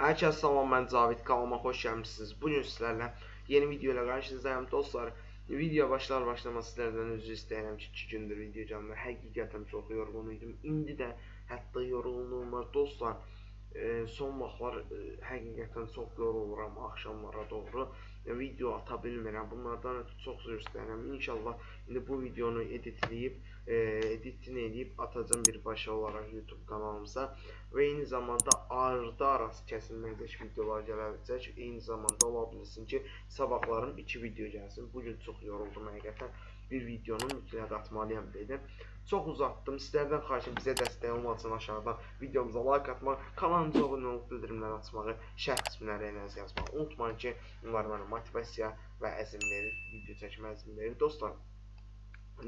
Hər kəs salam, mən Cavid kanalıma xoş gəlmişsiniz. Bu gün sizlərlə yeni video ilə qarşınızdayım dostlar. Video başlar başlamaz sizlərdən üzr istəyirəm ki, 2 gündür video gəlmir. Həqiqətən çox yorğun idim. İndi də hətta yorğunluğum var dostlar. E, son vaxtlar e, həqiqətən çox yoruluram axşamlara doğru. Video ata bilmirəm. Bunlardan ötürü çox üzr istəyirəm. İnşallah indi bu videonu editləyib, e, editini edib atacağım birbaşa olaraq YouTube kanalımıza və eyni zamanda ardı arası kəsilməkdəki videolar gələcək. Eyni zamanda ola bilsin ki, sabahlarım 2 video gəlsin. Bu gün çox yoruldum həqiqətən. Bir videonu mütləq atmalıyam dedim. Çox uzatdım. Sizlərdən xahişim bizə dəstək olmaq üçün aşağıdan videomuza like atmaq, kanalımıza abunə olub bildirimləri açmağı, şərh qisminə rəylərinizi yazmağı unutmayın ki, bunlar mənə motivasiya və əzm verir, video çəkmə əzm verir. Dostlar,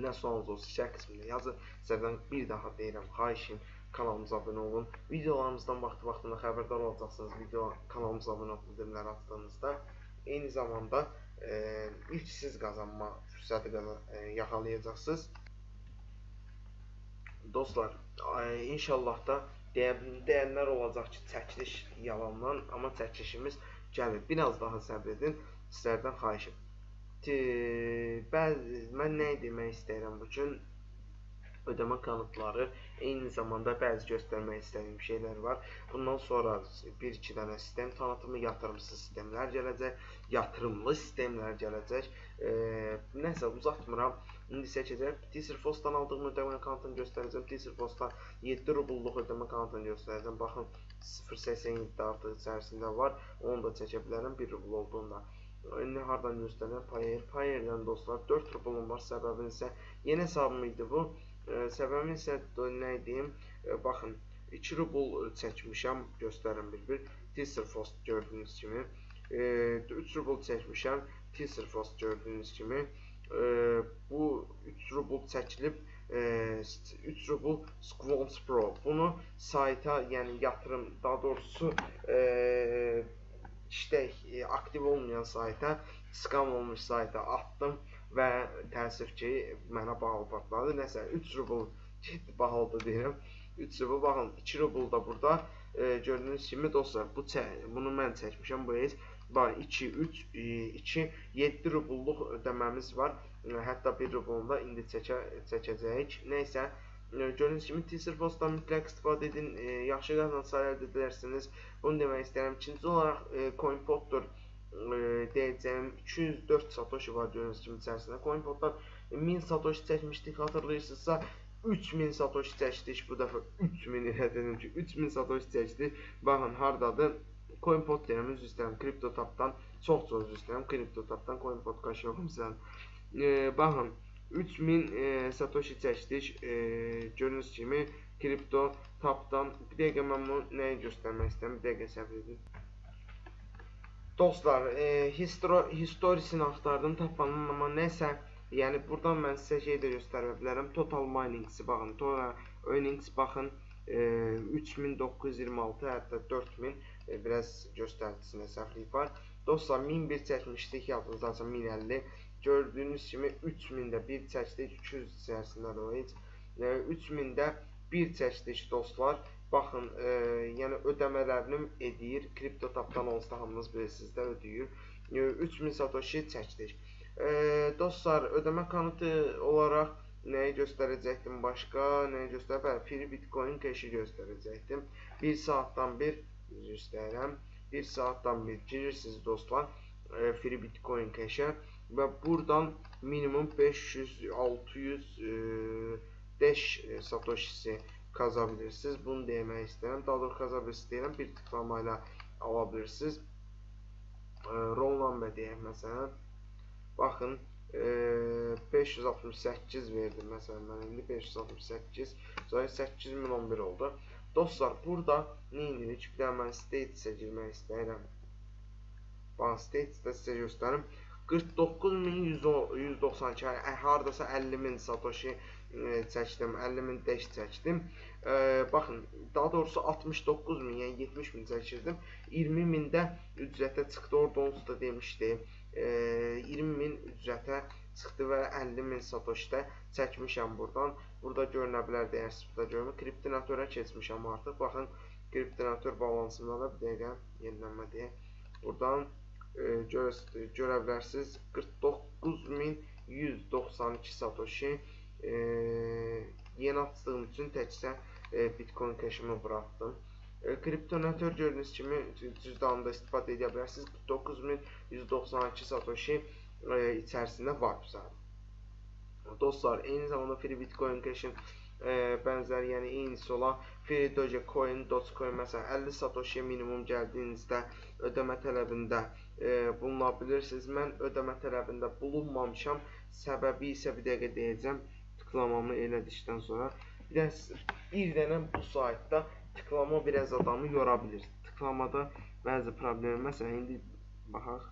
nə sualınız olsa şərh qismində yazın. Sizlərdən bir daha deyirəm, xahişim kanalımıza abunə olun. Videolarımızdan vaxtı-vaxtında xəbərdar olacaqsınız. Video kanalımıza abunə olub bildirimləri açdığınızda. Eyni zamanda e, ilk siz qazanma fürsəti e, yaxalayacaqsınız. Dostlar, inşallah da deyə, deyənlər olacaq ki, çəkiliş yalandan, amma çəkilişimiz gəlir. Biraz daha səbr edin. Sizlərdən xahişim. Bəzi mən nə demək istəyirəm bu gün? Ödəmə kanıtları, eyni zamanda bəzi göstərmək istədiyim şeylər var. Bundan sonra 1-2 dənə sistem tanıtımı, yatırımsız sistemlər gələcək, yatırımlı sistemlər gələcək. E, nəsə uzatmıram. İndi seçəcəm. Teaserfostdan aldığım ödəmə kanıtını göstərəcəm. Teaserfostdan 7 rubulluq ödəmə kanıtını göstərəcəm. Baxın 0.87 artıq içərisində var. Onu da çəkə bilərəm 1 rubl olduğunda. İndi hardan göstərirəm? Payer. Payerdən dostlar 4 rubulum var. Səbəbin isə yeni hesabım idi bu. Səbəbi isə nə deyim, baxın 2 rubl çəkmişəm, göstərim bir-bir. Teaserfast gördüyünüz kimi. 3 rubl çəkmişəm, Teaserfast gördüyünüz kimi. Bu 3 rubl çəkilib 3 rubl Squons Pro. Bunu sayta, yəni yatırım, daha doğrusu işlək aktiv olmayan sayta, skam olmuş sayta atdım və təəssüf ki, mənə bağlı partladı. Nəsə 3 rubl getdi bahalıda deyirəm. 3 rubl baxın 2 rubl da burada e, gördüyünüz kimi dostlar bu bunu mən çəkmişəm bu heç var 2 3 2 7 rubulluq ödəməmiz var. E, hətta 1 rublunu da indi çəkə çəkəcəyik. Nəysə e, gördüyünüz kimi teaser postdan mütləq istifadə edin. E, yaxşı qazanc əldə edərsiniz. Bunu demək istəyirəm. İkinci olaraq e, CoinPoddur deyəcəyim 204 satoshi var gördüyünüz kimi içərisində. CoinPoddan 1000 satoshi çəkmişdik, xatırlayırsınızsa 3000 satoshi çəkdik. Bu dəfə 3000 ilə dedim ki, 3000 satoshi çəkdik. Baxın hardadır? CoinPod deyirəm, üzr istəyirəm. CryptoTabdan çox çox üzr istəyirəm. CryptoTabdan CoinPod qaşıyorum sizə. E, baxın 3000 e, satoshi çəkdik. E, gördüyünüz kimi CryptoTabdan bir dəqiqə mən bunu nəyi göstərmək istəyirəm? Bir dəqiqə səbr edin. Dostlar, e, histro, historisini axtardım, tapmadım, amma nəsə, yəni buradan mən sizə şey də göstərə bilərəm. Total Mining-si baxın, Total Earnings baxın, e, 3926, hətta 4000, e, biraz göstəricisində səhvlik var. Dostlar, 1001 çəkmişdik, yadınızdaca 1050. Gördüyünüz kimi 3000-də bir çəkdik, 200 içərisində də o heç. E, 3000-də bir çəkdik dostlar. Baxın, e, yəni ödəmələrini edir. KriptoTabdan onsuz da hamınız bilirsiniz də ödəyir. E, 3000 satoshi çəkdik. E, dostlar, ödəmə kanıtı olaraq nəyi göstərəcəkdim başqa? Nəyi göstər? Bəli, free Bitcoin cash-i göstərəcəkdim. 1 saatdan bir istəyirəm. 1 saatdan bir girirsiniz dostlar. E, free Bitcoin cash-ə və buradan minimum 500 600 e, dash e, satoshisi qaza bilirsiniz. Bunu demək istəyirəm. Daha doğrusu qaza istəyirəm. Bir tıklama ilə ala bilirsiniz. E, roll number deyək məsələn. Baxın, e, 568 verdim məsələn mən indi 568 sonra 8011 oldu. Dostlar, burada nə edirik? Bir də mən state-ə girmək istəyirəm. Bax, state-də sizə göstərim. 49192 hardasa 50000 satoshi e, çəkdim, 50000 dash çəkdim. E, baxın, daha doğrusu 69000, yəni 70000 çəkirdim. 20000 də ücrətə çıxdı. Orada onsuz da demişdi. E, 20000 ücrətə çıxdı və 50000 satoshi də çəkmişəm burdan. Burada görünə bilər dəyərsiz burada görmür. Kriptonatora keçmişəm artıq. Baxın, kriptonator balansımda da bir dəqiqə yenilənmə deyək. Buradan e, görə, görə bilərsiniz 49192 satoshi e, yeni açdığım üçün təkcə e, Bitcoin Cash-imi buraxdım. E, kriptonator gördüyünüz kimi cüzdanında istifadə edə bilərsiniz. 49192 satoshi e, içərisində var zaten. Dostlar, eyni zamanda Free Bitcoin Cash-in e, bənzər, yəni eynisi olan Free Dogecoin, Dogecoin məsələn 50 satoshi minimum gəldiyinizdə ödəmə tələbində e, buluna bilirsiniz. Mən ödəmə tələbində bulunmamışam. Səbəbi isə bir dəqiqə deyəcəm. Tıklamamı elədikdən sonra bir, də, bir dənə bu saytda tıklama biraz adamı yora bilir. Tıklamada bəzi problem, məsələn indi baxaq.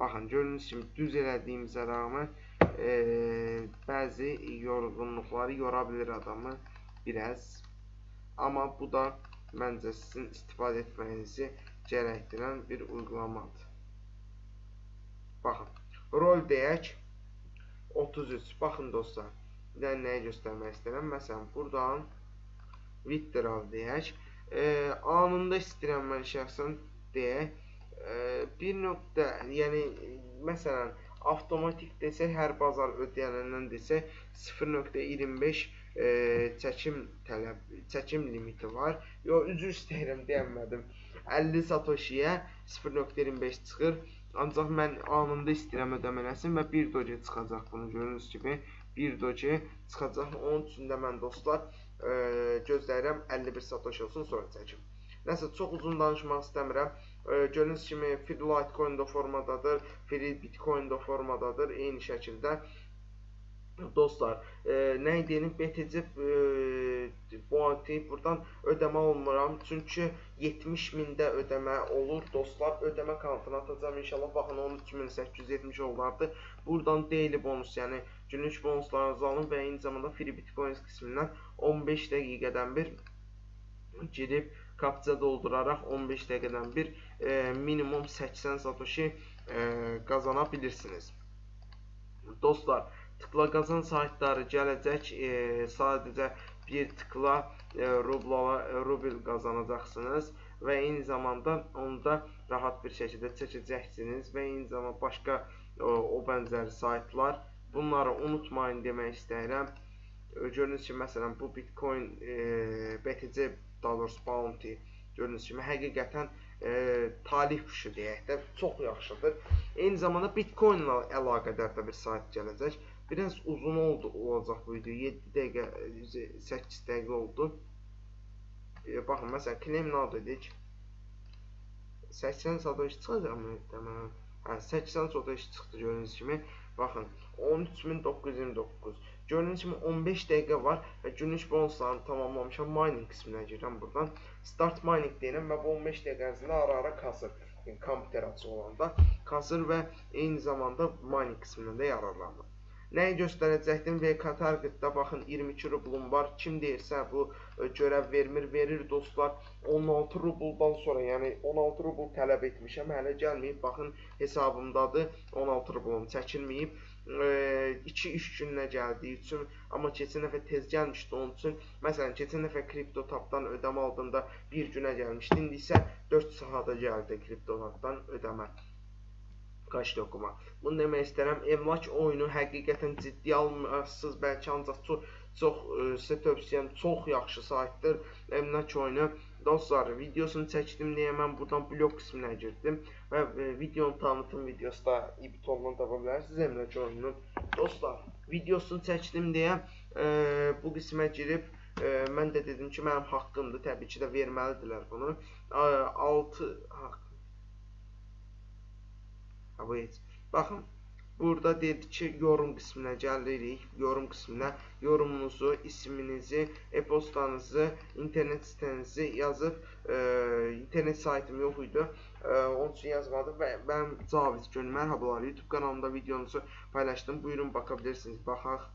Baxın, gördüyünüz kimi düz elədiyimizə rəğmən e, bəzi yorğunluqları yora bilir adamı biraz. Amma bu da məncə sizin istifadə etməyinizi gərəkdirən bir uygulamadır. Baxın, rol deyək 33. Baxın dostlar, bir də nəyi göstərmək istəyirəm? Məsələn, buradan withdrawal deyək. E, anında istəyirəm mən şəxsən deyək. E, bir nöqtə, yəni məsələn, avtomatik desək, hər bazar ödəyəndən desək 0.25 e, çəkim tələb, çəkim limiti var. Yo, üzr istəyirəm, deyəmədim. 50 satoshiyə 0.25 çıxır. Ancaq mən anında istəyirəm ödəmələsin və 1 doge çıxacaq bunu gördüyünüz kimi. 1 doge çıxacaq. Onun üçün də mən dostlar e, gözləyirəm 51 satoshi olsun sonra çəkim. Nəsə çox uzun danışmaq istəmirəm. E, gördüyünüz kimi Free Litecoin da formadadır, Free Bitcoin da formadadır. Eyni şəkildə dostlar, e, nə deyim, BTC e, bu anti buradan ödəmə olmuram. Çünki 70 mində ödəmə olur. Dostlar, ödəmə kontuna atacağam inşallah. Baxın 13870 oldu. Buradan daily bonus, yəni günlük bonuslarınızı alın və eyni zamanda Free Bitcoin qismindən 15 dəqiqədən bir girib kapça dolduraraq 15 dəqiqədən bir e, minimum 80 satoshi e, qazana bilirsiniz. Dostlar, tıkla qazan saytları gələcək. E, sadəcə bir tıkla e, rubla, rubl qazanacaqsınız və eyni zamanda onu da rahat bir şəkildə çəkəcəksiniz və eyni zamanda başqa o, o bənzər saytlar. Bunları unutmayın demək istəyirəm. Gördüyünüz kimi məsələn bu Bitcoin e, BTC daha doğrusu bounty gördüyünüz kimi həqiqətən e, talih quşu deyək də çox yaxşıdır. Eyni zamanda Bitcoin ilə əlaqədar da bir sayt gələcək. Biraz uzun oldu olacaq bu video. 7 dəqiqə 8 dəqiqə oldu. E, baxın məsələn claim now dedik. 80 satoshi çıxacaqmı deməli? Hə, 80 satoshi çıxdı gördüyünüz kimi. Baxın 13929. Gördüyünüz kimi 15 dəqiqə var və günlük bonuslarını tamamlamışam. Mining qisminə girirəm buradan. Start mining deyirəm və bu 15 dəqiqə ərzində ara-ara kasır. Yəni kompüter açıq olanda kasır və eyni zamanda mining qismindən də yararlanır. Nəyi göstərəcəkdim? VK Target'da baxın 22 rublum var. Kim deyirsə bu e, görəv vermir, verir dostlar. 16 rubldan sonra, yəni 16 rubl tələb etmişəm, hələ gəlməyib. Baxın hesabımdadır. 16 rublum çəkilməyib. 2-3 günlə gəldiyi üçün, amma keçən dəfə tez gəlmişdi onun üçün. Məsələn, keçən dəfə KryptoTapdan ödəmə aldığımda 1 günə gəlmişdi. İndi isə 4 saata gəldi KryptoTapdan ödəmə qaç dokuma. Bunu demək istəyirəm, emlak oyunu həqiqətən ciddi almırsınız, bəlkə ancaq çox çox ə, sizə tövsiyəm, çox yaxşı saytdır. Emlak oyunu Dostlar, videosunu çəkdim deyə mən buradan blog qisminə girdim və e, videonun tanıtım videosu da ibtondan tapa bilərsiniz emlak oyununun. Dostlar, videosunu çəkdim deyə e, bu qismə girib e, mən də dedim ki, mənim haqqımdır, təbii ki də verməlidirlər bunu. E, 6 haqq bu heç. Baxın, burada dedi ki, yorum qisminə gəlirik. Yorum qisminə yorumunuzu, isminizi, e-postanızı, internet sitənizi yazıb, e, internet saytım yox idi. E, onun üçün yazmadım və mən Cavid Gün mərhabalar. YouTube kanalımda videonuzu paylaşdım. Buyurun baxa bilirsiniz. Baxaq.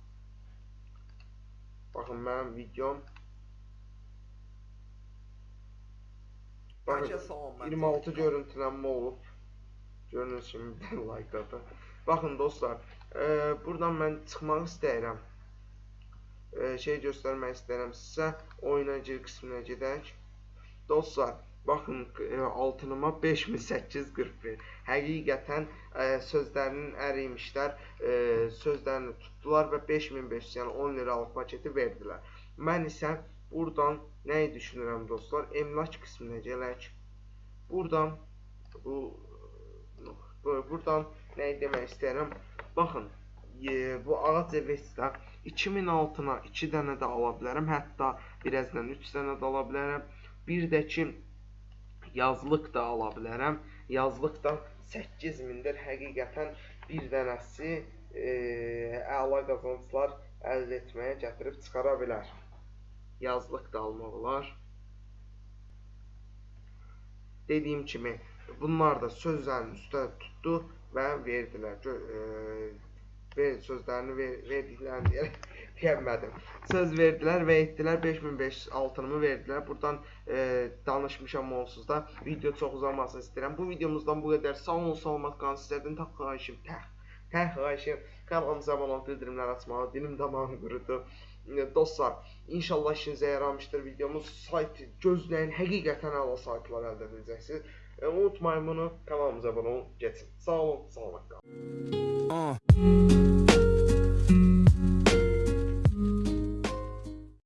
Baxın mənim videom. Baxın 26 görüntülənmə olub. Gördüyünüz kimi bir like atın. Baxın dostlar, e, buradan mən çıxmaq istəyirəm. E, şey göstərmək istəyirəm sizə. Oyuna gir qisminə gedək. Dostlar, baxın e, altınıma 5841. Həqiqətən e, sözlərinin ərimişlər, e, sözlərini tutdular və 5500, yəni 10 liralıq paketi verdilər. Mən isə buradan nəyi düşünürəm dostlar? Emlak qisminə gələk. Buradan bu bu- buradan nəyi demək istəyirəm? Baxın, e, bu ağac evestdə 2000 altına 2 dənə də ala bilərəm, hətta birazdan 3 dənə də ala bilərəm. Bir də ki yazlıq da ala bilərəm. Yazlıqdan 8000-dir. Həqiqətən bir dənəsi e, əla qazanclar əldə etməyə gətirib çıxara bilər. Yazlıq da almaq olar. Dediyim kimi bunlar da sözlərin üstə tutdu və verdilər. E, ver sözlərini ver verdiklərini deyərək deyəmədim. Söz verdilər və etdilər 5500 altınımı verdilər. Buradan e, danışmışam onsuz da. Video çox uzamasını istəyirəm. Bu videomuzdan bu qədər. Sağ olun, salamat qalın. Sizlərdən tək xahişim, tək tək xahişim kanalımıza abunə olub bildirimlər açmağı. Dilim damağım qurudu. E, Dostlar, inşallah işinizə yaramışdır videomuz. Sayt gözləyin, həqiqətən əla saytlar əldə edəcəksiniz. E, unutmayın bunu, kanalımıza abunə olun, keçin. Sağ olun, salamat qalın. Uh.